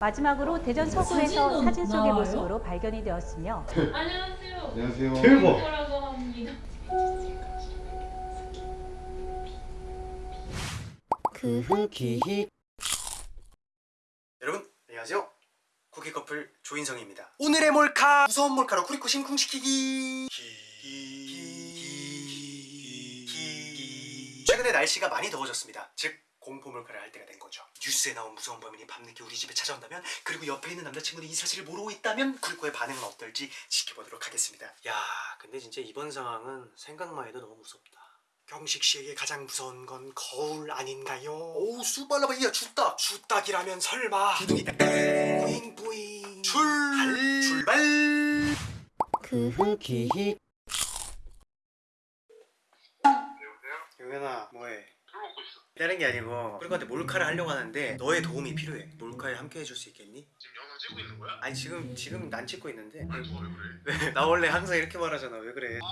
마지막으로 대전 서구에서 사진 속의 나와요? 모습으로 발견이 되었으며 안녕하세요. 안녕하세요. 대박. 합니다. 기히 여러분 안녕하세요 쿠키 커플 조인성입니다 오늘의 몰카 무서운 몰카로 쿠리코 심쿵시키기 최근에 날씨가 많이 더워졌습니다 즉 공포 몰카를 할 때가 된 거죠. 뉴스에 나온 무서운 범인이 밤늦게 우리 집에 찾아온다면 그리고 옆에 있는 남자친구는 이 사실을 모르고 있다면 쿠리코의 반응은 어떨지 지켜보도록 하겠습니다. 야 근데 진짜 이번 상황은 생각만 해도 너무 무섭다. 경식 씨에게 가장 무서운 건 거울 아닌가요? 오우 수발라바 이야 주딱 주딱이라면 설마. 두둥이 뿌잉 뿌잉. 출발 출발. 기히 용현아 뭐해? 다른 게 아니고 그리고한테 몰카를 하려고 하는데 너의 도움이 필요해 몰카에 함께 해줄 수 있겠니? 지금 영상 찍고 있는 거야? 아니 지금 지금 난 찍고 있는데 아니 그래? 왜? 나 원래 항상 이렇게 말하잖아 왜 그래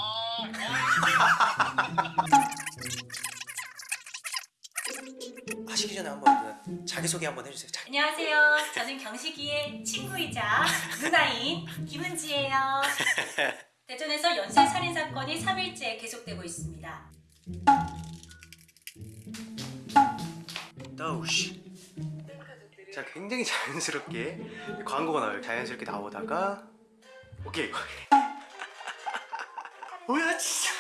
하시기 전에 한번 그 자기소개 한번 해주세요 자기... 안녕하세요. 저는 경식이의 친구이자 누나인 김은지예요. 대전에서 연쇄 살인 사건이 3일째 계속되고 있습니다. Oh, 다우씨 자 굉장히 자연스럽게 광고가 나와요. 자연스럽게 나오다가. 오케이. 뭐야 진짜.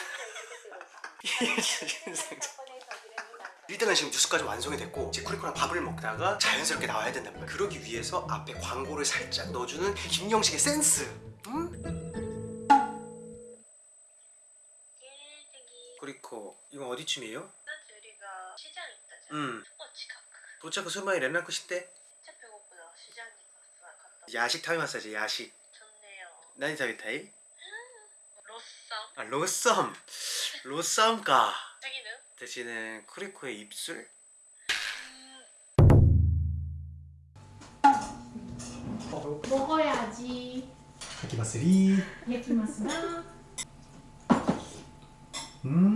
일단은 지금 뉴스까지 완성이 됐고 이제 쿠리코랑 밥을 먹다가 자연스럽게 나와야 된단 말이야 그러기 위해서 앞에 광고를 살짝 넣어주는 김영식의 센스. 응? 음. 쿠리코 이건 어디쯤이에요? 그 시장 있다 음. 도착은 설마이 렌 놨고, 그 싶대 진짜 배고프다. 시장에 갔다. 야식 타임마사지 야식. 좋네요. 난이 타이타이? 로썸. 아 로썸. 로썸가. 자기는? 대신에 쿠리코의 입술? 먹어야지. 아, 야키마스리. 야키마스다. 네, 음.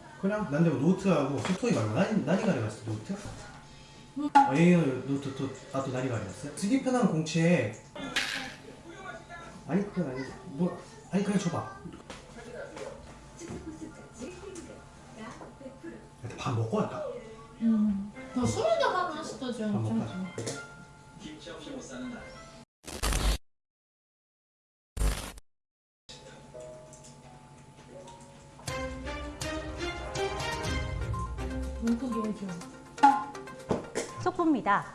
그냥 난 내가 노트하고 소통이 많아 난이, 난이 가려봤어 노트? 응. 아 예예 노트 또 아, 나도 난이 가려봤어요 쓰기 편한 공채 아니 그건 아니 뭐 아니 그냥 줘봐 밥 먹고 갈까? 응. 너 술이나 하면 스타지 밥 먹고 할까? 김치 없이 못 사는 날 죠. 속보입니다.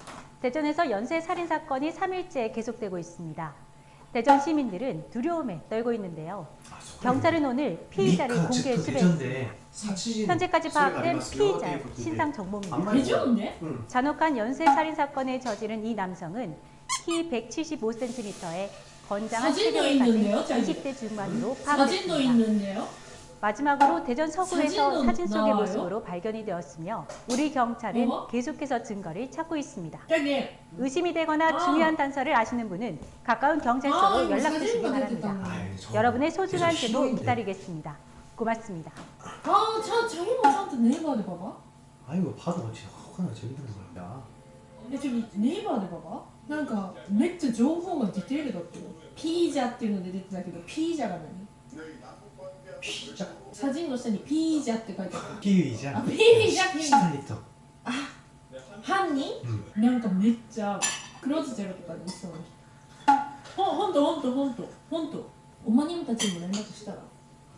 대전에서 연쇄 살인 사건이 3일째 계속되고 있습니다. 대전 시민들은 두려움에 떨고 있는데요. 경찰은 오늘 피의자를 공개 수배했습니다. 현재까지 파악된 피의자의 신상 정보입니다. 잔혹한 연쇄 살인 사건을 저지른 이 남성은 키 175cm에 건장한 체격을 가진 저기? 20대 중반으로 파악됐습니다. 있는데요? 마지막으로 대전 서구에서 사진도 사진 속의 나와요? 모습으로 발견이 되었으며 우리 경찰은 어머? 계속해서 증거를 찾고 있습니다. 저기 의심이 되거나 아. 중요한 단서를 아시는 분은 가까운 경찰서로 아, 이거 연락 주시기 사진도 바랍니다. 됐다. 아이, 저 여러분의 소중한 계속 제보 싫어인데. 기다리겠습니다. 고맙습니다. 아, 자, 자기 뭐 저한테 네이버에 봐봐. 아니 뭐 봐도 진짜 허가나 재밌는 거야 え、ちょ、ネイバーで봐봐なんか、めっちゃ情報がディテールだったよ。ピージャっていうので出てたけど、ピージャが何 写真の下にピージャって書いてある。ピージャあピージャピージャあ犯人、うん、なんかめっちゃクローズゼロとかで見そうな人。ほほんとほんとほんと。ほんと。おまにんたちにも連絡したら。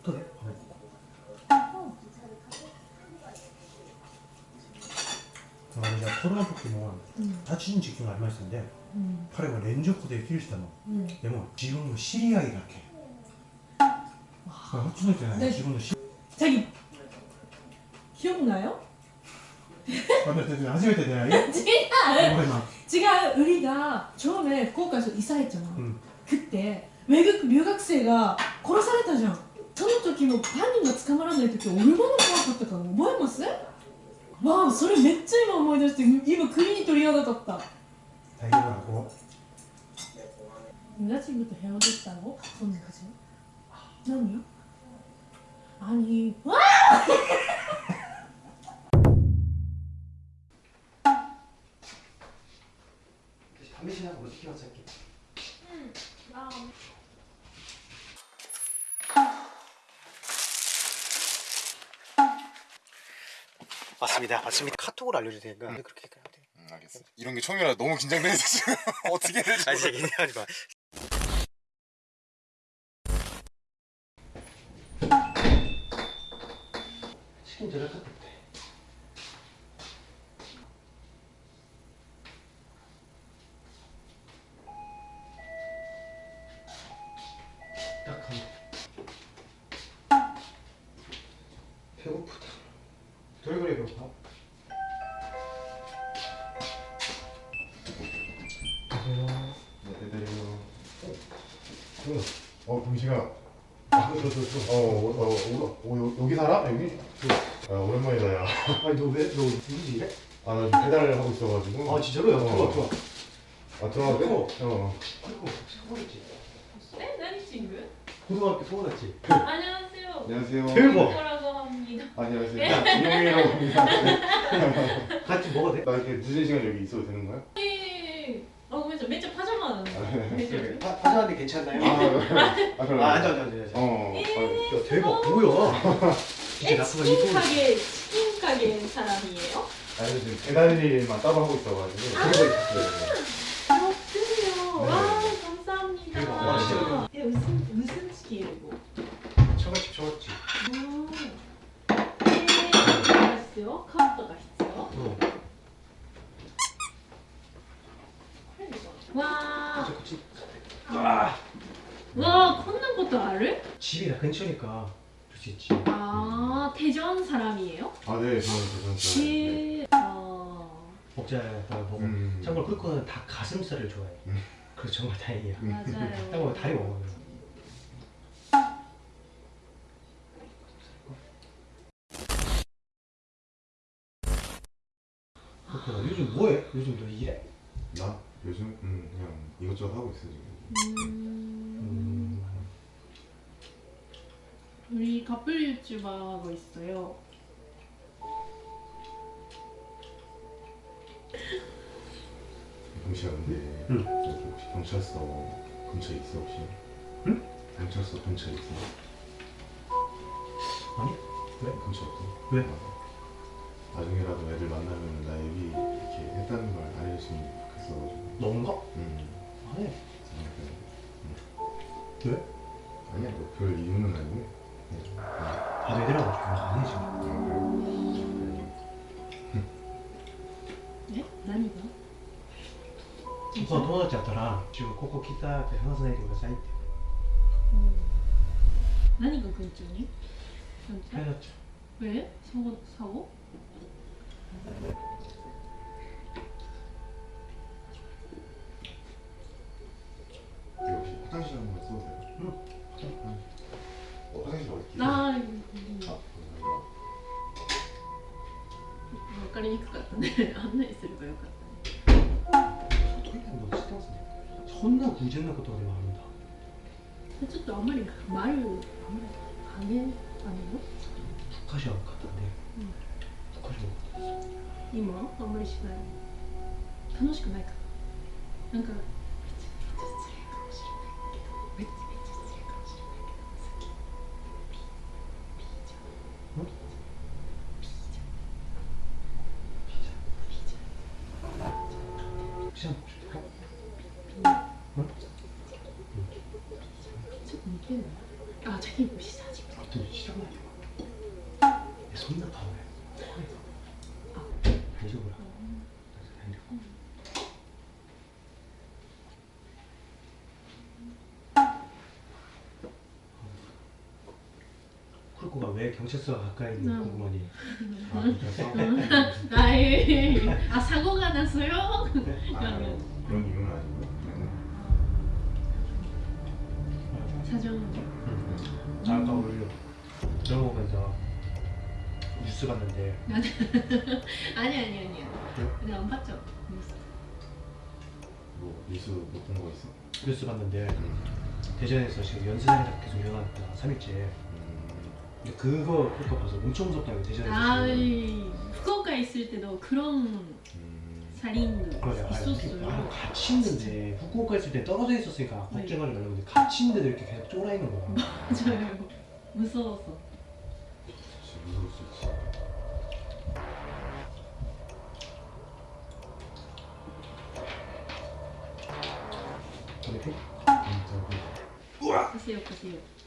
どれあのじゃコロナ時の立ち位置がありましたんで、うん、彼は連続で生きる人の、うん、でも自分の知り合いだけ。 初めてないで自分の知자기 기억나요? 만났을 때初めて出会い 지금 ごめんな 지금 우리가 처음에 후쿠오카에서 이사했잖아. 응. 그때 외국留学生が殺されたじゃん。その時も犯人が捕まらない時俺まで怖かったから覚えますわあそれめっちゃ今思い出して今首に鳥肌立った大丈夫な子 여자친구도 헤어졌다고? 손까지? 장난이야? 아니. 담배 신하고 뭐 시켜서 할게 맞습니다 맞습니다. 카톡을 알려줄 테니까 응. 그렇게 하면 돼 음, 알겠어 이런 게 처음이라 너무 긴장되는데 지금. 어떻게 해야 될지 아니, 모르겠어. 아니, 배고프다. 돌고래 배고파? 안녕하세요 네 기다려요 어 동식아 저저저어 어, 어, 어, 어, 어 여기 살아? 여기? 아, 오랜만이다 야. 아니 너 왜 너 누구지 이래? 아나 배달을 하고 있어가지고. 아 진짜로? 야 어. 들어와 들어와. 아 들어와. 어. 아이고 서울했지. 에? 난 친구? 고등학교 서울했지. 안녕하세요. 안녕하세요. 대박. 안녕하세요. 김용이라고 합니다. 같이 먹어도 돼? 나 이렇게 늦은 시간 여기 있어도 되는 거야? 네. 어 그래서 맨날 파자마 나는데 그래. 파, 파자는데 괜찮나요? 아, 아, 그럼. 아, 앉아, 앉아, 앉아. 앉아. 어. 아, 야, 대박, 뭐야? 치킨 가게 치킨 가게 사람이에요? 아니, 지금 배달 일만 따로 하고 있어가지고. 있었어요. 그렇군요. 네. 와 감사합니다. 대박. 와, 진짜 예, 무슨 무슨 치킨이고? 처갓집, 처갓집. 음. 네, 알았어요. 카운터가 있어요. 어. 와, 그치, 그치. 아, 와, 걷는 것도 알을? 근처니까 볼수 있지. 아, 대전 사람이에요? 아, 네, 저는 대전 사람. 네. 시, 어, 먹자다가 먹어. 음. 참고로 꿀코는 다 가슴살을 좋아해. 음. 그래서 정말 다행이야. 맞아요. 딱 먹어, 다리 먹어. 꿀코나 요즘 뭐해? 요즘 너 일해? 나 요즘 음, 그냥 이것저것 하고 있어 지금. 음, 우리 커플 유튜버 하고 있어요. 경찰 근데 응. 혹시 경찰서 근처에 있어 혹시? 응? 경찰서 근처에 있어? 아니? 왜? 근처 없어? 왜? 아, 나중에라도 애들 만나면 나 여기 이렇게 했다는 걸 알려줬으면 좋겠어가지고. 너인가? 음. 안 해. 그냥 왜? 아니야 뭐 별 이유는 아니고. その友達やったら「中ここ来た」って話さないでくださいって、うん、何が群中にえそうサオ私のもそうだよ、うん。화장실 한 번만 써도 돼요? 응. 화장실. 어, 화장실 어디? 나 아, 分かりにくかったね案内すればよかったねう。トイレの知ってますね。そんな偶然なことでもあるんだ。ちょっとあんまり丸あんまり羽あの歌詞はかったね。歌詞はかったです。今あんまりしない楽しくないかななんか 시험 응? 아 자기 입 시작하지 어떻게 시작하냐 손 나빠 왜 달려보라 쿠르코가 왜 경찰서 가까이 있는 궁금하니 아, 나의 아 사고가 났어요? 아, 그런 이유는 아니고요. 사정 아까 우리 영화 보면서 뉴스 봤는데. 아니 아니 아니야 그래요? 근데 안 봤죠? 뭐 뉴스 못본거 있어? 뉴스 봤는데 대전에서 지금 연쇄살인 계속 일어났다 3일째. 음, 근데 그거 그거 봐서 엄청 무섭다고 대전에서 아이 후쿠오카 있을 때도 그런 음, 살인도 그래 아, 있었어요. 나는 같이 있는데 후쿠오카 있을 때 떨어져 있었으니까 네. 걱정하지 말라고 근데 같이 있는데도 이렇게 계속 쫄아 있는 거야. 맞아요. 무서워서. 무서울 수 있지. 보세요 보세요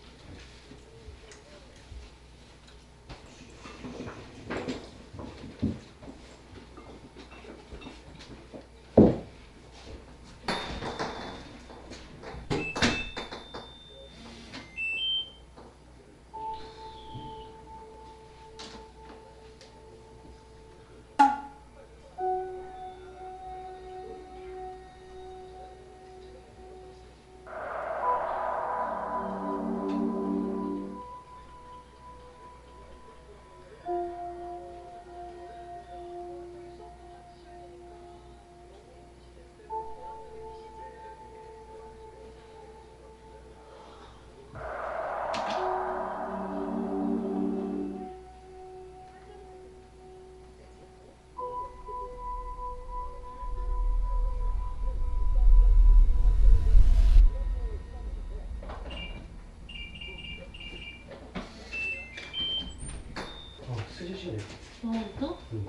어 쓰시시네 어 또? 응.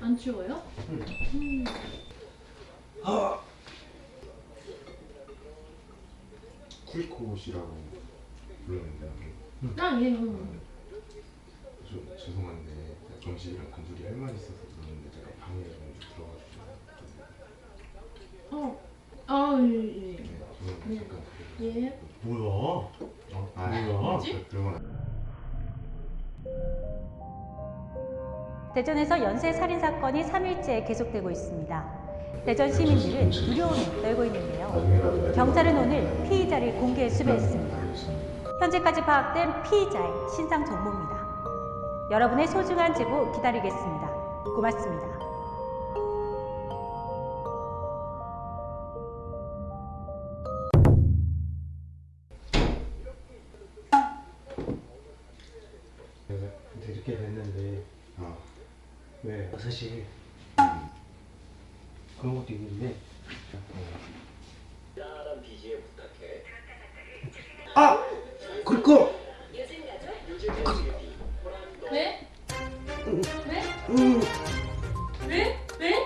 안 추워요? 응. 음. 아 쿠리코시라고 부르는데 아 예. 음. 좀 죄송한데 정식이랑 단둘이 할 말이 있어서 그러는데 제가 방에 좀 들어가 주시면 어. 아 예. 예. 네, 네. 잠깐 예. 뭐야 어? 아, 뭐야? 뭐지? 건 대전에서 연쇄 살인 사건이 3일째 계속되고 있습니다. 대전 시민들은 두려움에 떨고 있는데요. 경찰은 오늘 피의자를 공개 수배했습니다. 현재까지 파악된 피의자의 신상 정보입니다. 여러분의 소중한 제보 기다리겠습니다. 고맙습니다. 왜 사실 음, 그런 것도 있는데 아! 그리고 왜? 왜? 음, 왜? 왜?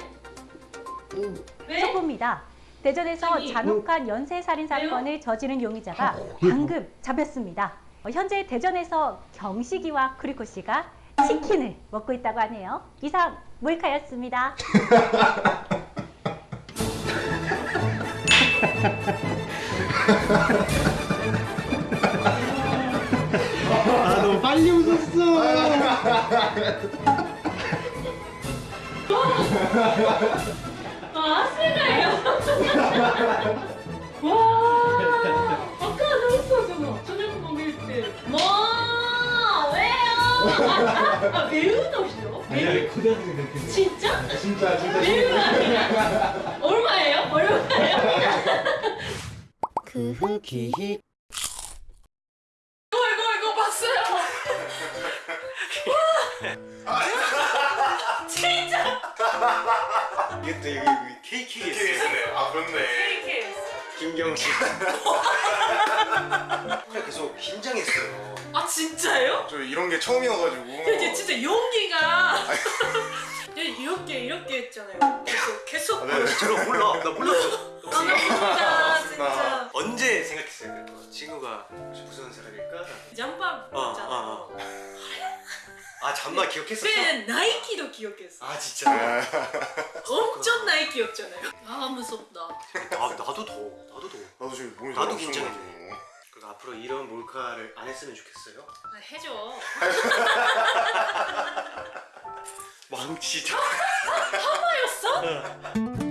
음. 왜? 속보입니다. 대전에서 저기, 잔혹한 연쇄 살인 사건을 저지른 용의자가 방금 잡혔습니다. 어, 현재 대전에서 경식이와 크리코 씨가 치킨을 먹고 있다고 하네요. 이상 몰카였습니다. 아 너무 빨리 웃었어 아 아스가요. 와. 아까 나왔었잖아. 저녁 먹을 때. 뭐 왜요? 아 매운 없어? 아니야 고등학생 그렇게 돼. 진짜? 진짜 진짜 매운 아니야? 얼마예요? 얼마예요? 그 후기 이거 이거 이거 봤어요. 진짜 이게 또 여기 KKS네. 아 그렇네. 김경식. 그냥 계속 긴장했어요. 아 진짜요? 저 이런 게 처음이어가지고. 이게 진짜 용기가 이렇게 이렇게 했잖아요. 계속 계속. 아, 네. 저런 몰라. 나 몰랐어. 아, 나 진짜 진짜 언제 생각했어요? 친구가 무슨 사람일까? 잠바 어, 있잖아. 어, 어. 아 잠만 기억했었어? 그때 나이키도 기억했어. 아 진짜? 아, 엄청 나이 키였잖아요. 아 무섭다. 아 나도 더워. 나도 더워. 나도 지금 몸이 나도 긴장해. 그럼 앞으로 이런 몰카를 안 했으면 좋겠어요. 아, 해줘. 망치다. 하마였어?